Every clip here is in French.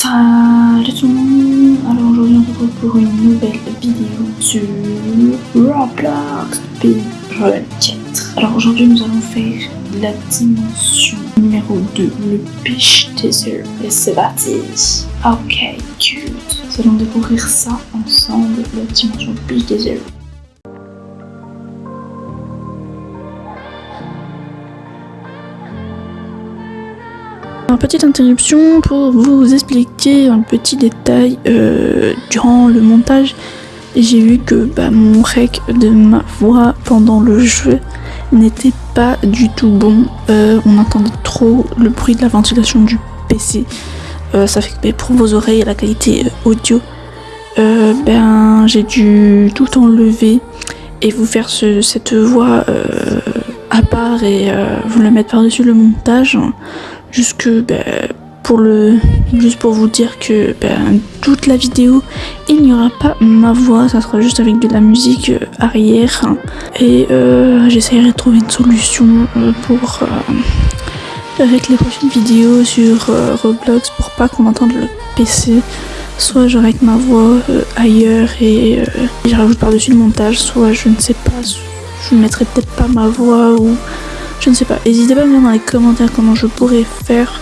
Salut tout le monde Alors aujourd'hui on se retrouve pour une nouvelle vidéo sur Roblox 4. Alors aujourd'hui nous allons faire la dimension numéro 2, le Beach Desert. Et c'est parti Ok, cute Nous allons découvrir ça ensemble, la dimension Beach Desert. Petite interruption pour vous expliquer un petit détail. Euh, durant le montage, j'ai vu que bah, mon rec de ma voix pendant le jeu n'était pas du tout bon. Euh, on entendait trop le bruit de la ventilation du PC. Euh, ça fait que bah, pour vos oreilles, la qualité audio, ben j'ai dû tout enlever et vous faire ce, cette voix à part et vous le mettre par-dessus le montage jusque ben, pour le juste pour vous dire que ben, toute la vidéo il n'y aura pas ma voix. Ça sera juste avec de la musique euh, arrière. Et euh, j'essaierai de trouver une solution euh, pour avec les prochaines vidéos sur Roblox pour pas qu'on entende le PC soit j'aurai avec ma voix ailleurs et je rajoute par dessus le montage. Soit je ne sais pas je ne mettrai peut-être pas ma voix ou je ne sais pas. N'hésitez pas à me dire dans les commentaires comment je pourrais faire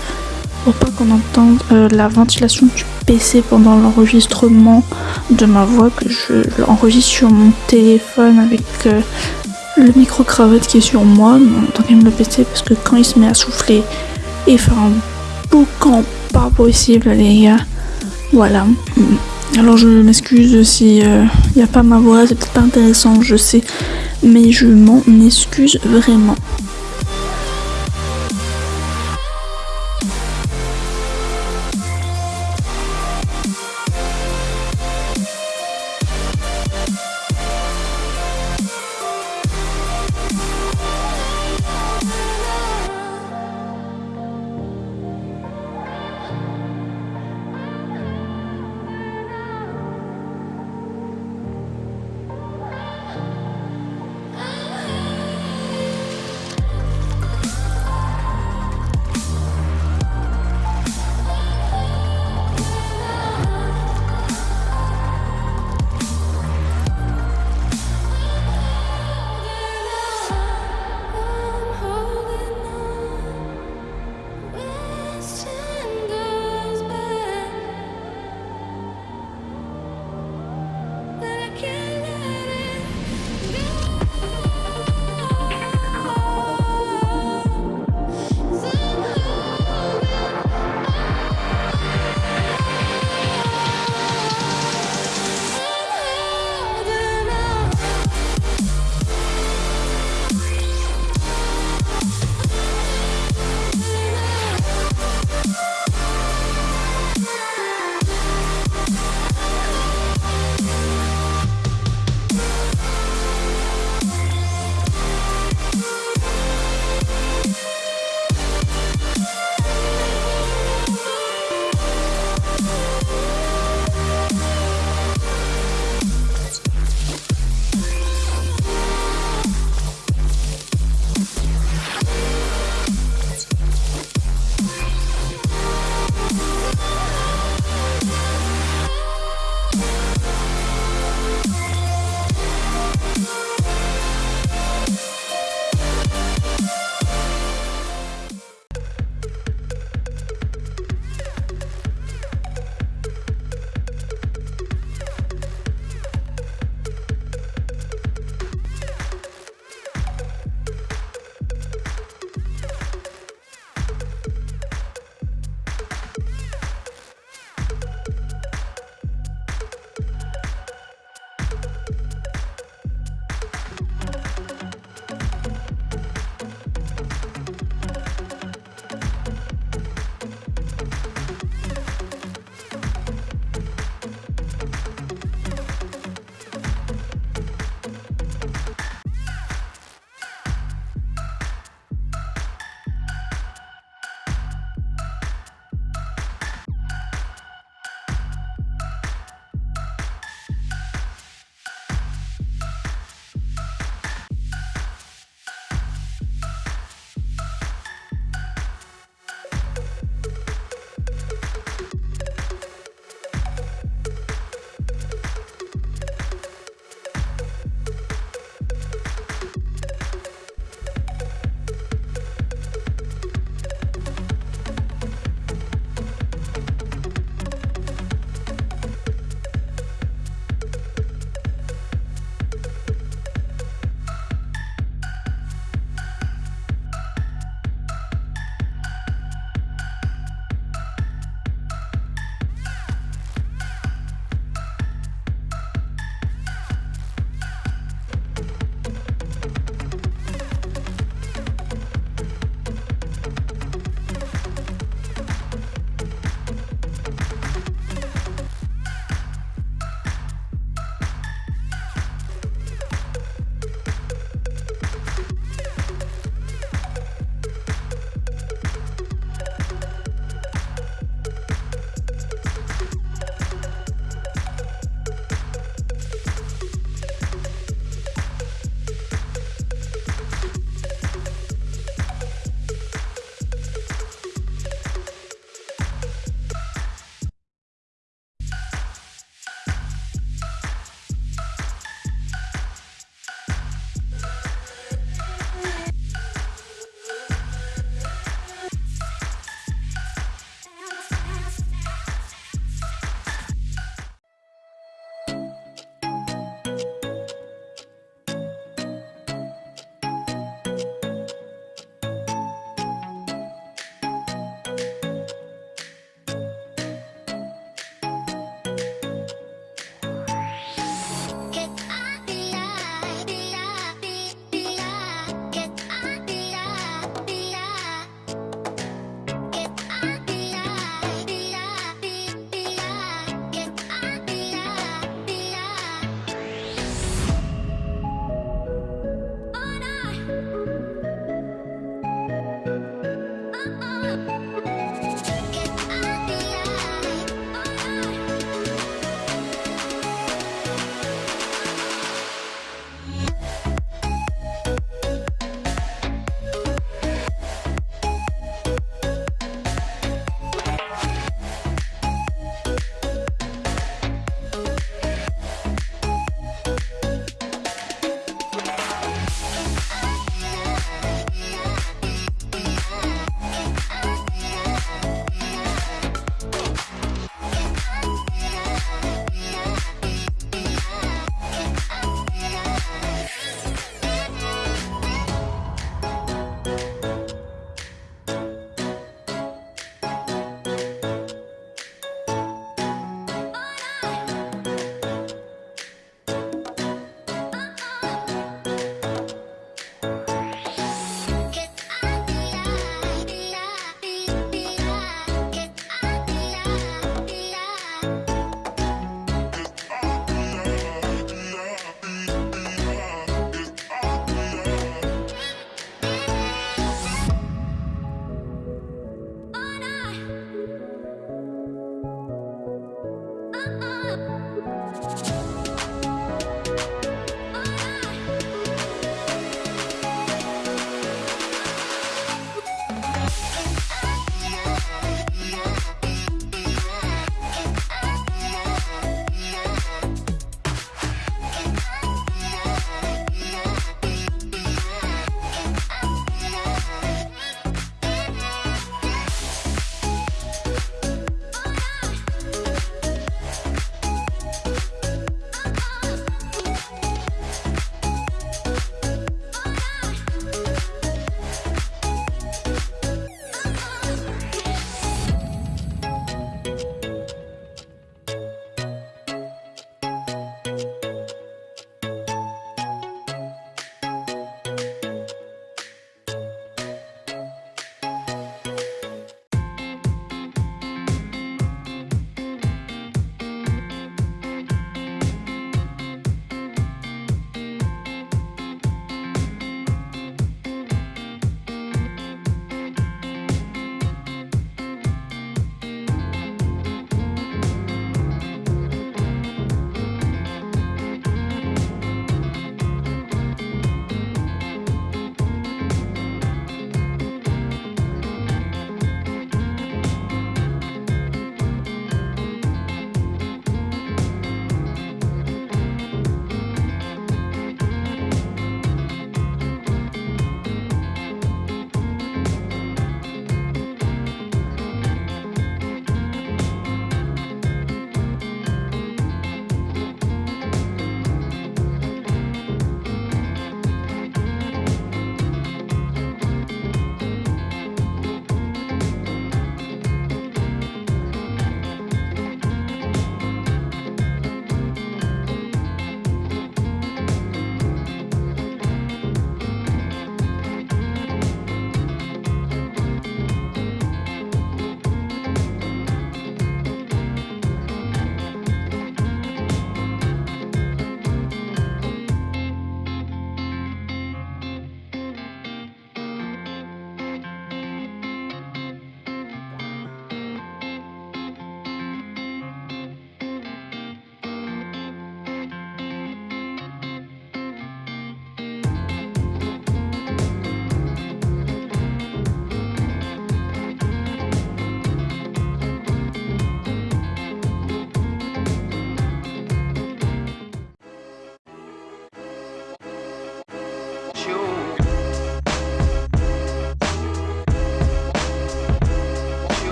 pour pas qu'on entende euh, la ventilation du PC pendant l'enregistrement de ma voix que je l'enregistre sur mon téléphone avec euh, le micro cravate qui est sur moi tant même le PC parce que quand il se met à souffler et faire un boucan pas possible les gars. Voilà. Alors je m'excuse si il euh, n'y a pas ma voix c'est peut-être pas intéressant je sais mais je m'en excuse vraiment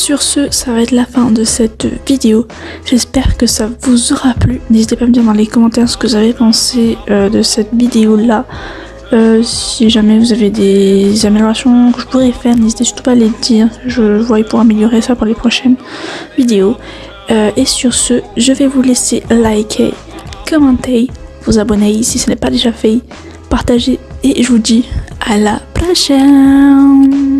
Sur ce, ça va être la fin de cette vidéo. J'espère que ça vous aura plu. N'hésitez pas à me dire dans les commentaires ce que vous avez pensé euh, de cette vidéo-là. Euh, si jamais vous avez des améliorations que je pourrais faire, n'hésitez surtout pas à les dire. Je vois pour améliorer ça pour les prochaines vidéos. Euh, et sur ce, je vais vous laisser liker, commenter, vous abonner si ce n'est pas déjà fait, partager et je vous dis à la prochaine